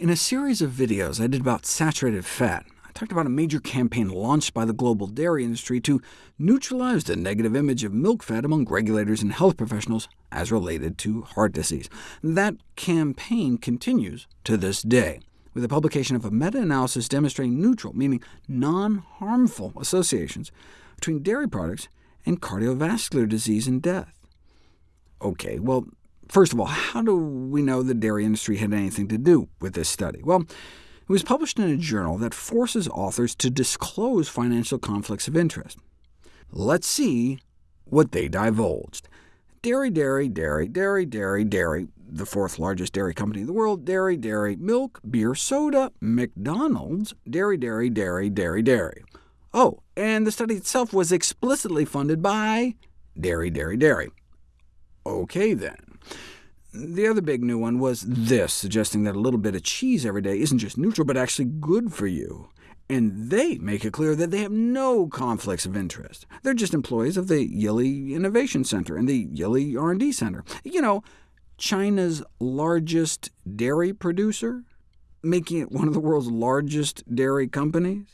In a series of videos I did about saturated fat, I talked about a major campaign launched by the global dairy industry to neutralize the negative image of milk fat among regulators and health professionals as related to heart disease. That campaign continues to this day, with the publication of a meta-analysis demonstrating neutral, meaning non-harmful associations between dairy products and cardiovascular disease and death. OK, well, first of all, how do we know the dairy industry had anything to do with this study? Well, it was published in a journal that forces authors to disclose financial conflicts of interest. Let's see what they divulged. Dairy, dairy, dairy, dairy, dairy, dairy, the fourth largest dairy company in the world, dairy, dairy, milk, beer, soda, McDonald's, dairy, dairy, dairy, dairy, dairy. Oh, and the study itself was explicitly funded by dairy, dairy, dairy. OK, then. The other big new one was this, suggesting that a little bit of cheese every day isn't just neutral, but actually good for you. And they make it clear that they have no conflicts of interest. They're just employees of the Yili Innovation Center and the Yili R&D Center. You know, China's largest dairy producer, making it one of the world's largest dairy companies.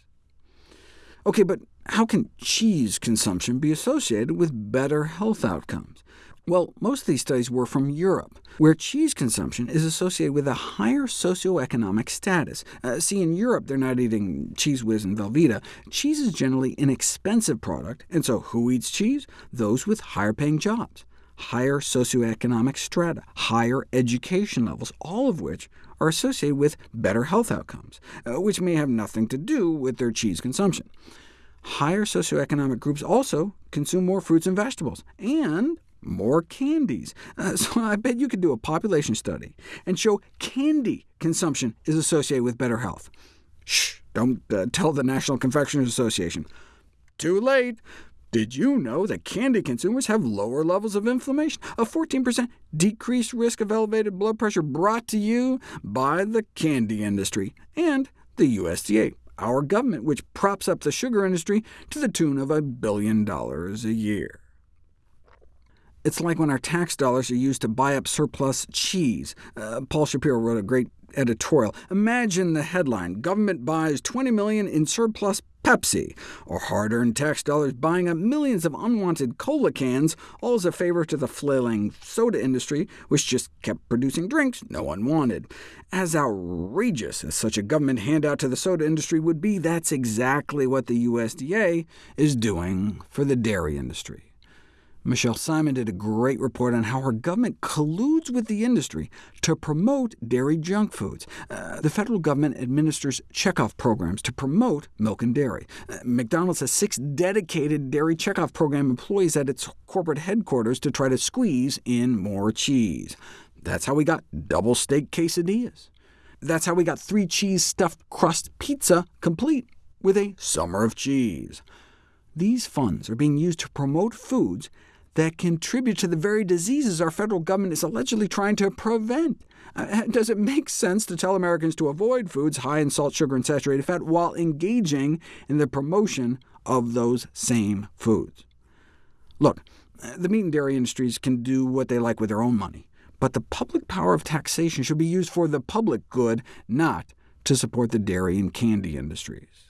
OK, but how can cheese consumption be associated with better health outcomes? Well, most of these studies were from Europe, where cheese consumption is associated with a higher socioeconomic status. Uh, see, in Europe, they're not eating Cheez Whiz and Velveeta. Cheese is generally an expensive product, and so who eats cheese? Those with higher-paying jobs, higher socioeconomic strata, higher education levels, all of which are associated with better health outcomes, uh, which may have nothing to do with their cheese consumption. Higher socioeconomic groups also consume more fruits and vegetables, and more candies. Uh, so I bet you could do a population study and show candy consumption is associated with better health. Shh, don't uh, tell the National Confectioners Association. Too late. Did you know that candy consumers have lower levels of inflammation? A 14% decreased risk of elevated blood pressure brought to you by the candy industry and the USDA, our government, which props up the sugar industry to the tune of a billion dollars a year. It's like when our tax dollars are used to buy up surplus cheese. Uh, Paul Shapiro wrote a great editorial. Imagine the headline, Government buys 20 million in surplus Pepsi, or hard-earned tax dollars buying up millions of unwanted cola cans, all as a favor to the flailing soda industry, which just kept producing drinks no one wanted. As outrageous as such a government handout to the soda industry would be, that's exactly what the USDA is doing for the dairy industry. Michele Simon did a great report on how her government colludes with the industry to promote dairy junk foods. Uh, the federal government administers checkoff programs to promote milk and dairy. Uh, McDonald's has six dedicated dairy checkoff program employees at its corporate headquarters to try to squeeze in more cheese. That's how we got double steak quesadillas. That's how we got three cheese stuffed crust pizza complete with a summer of cheese. These funds are being used to promote foods that contribute to the very diseases our federal government is allegedly trying to prevent. Uh, does it make sense to tell Americans to avoid foods high in salt, sugar, and saturated fat while engaging in the promotion of those same foods? Look, the meat and dairy industries can do what they like with their own money, but the public power of taxation should be used for the public good, not to support the dairy and candy industries.